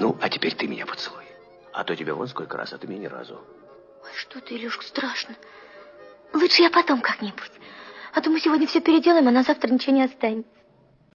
Ну, а теперь ты меня поцелуй. А то тебе вон сколько раз, а ты меня ни разу. Ой, что ты, Илюшка, страшно. Лучше я потом как-нибудь. А то мы сегодня все переделаем, а на завтра ничего не останется.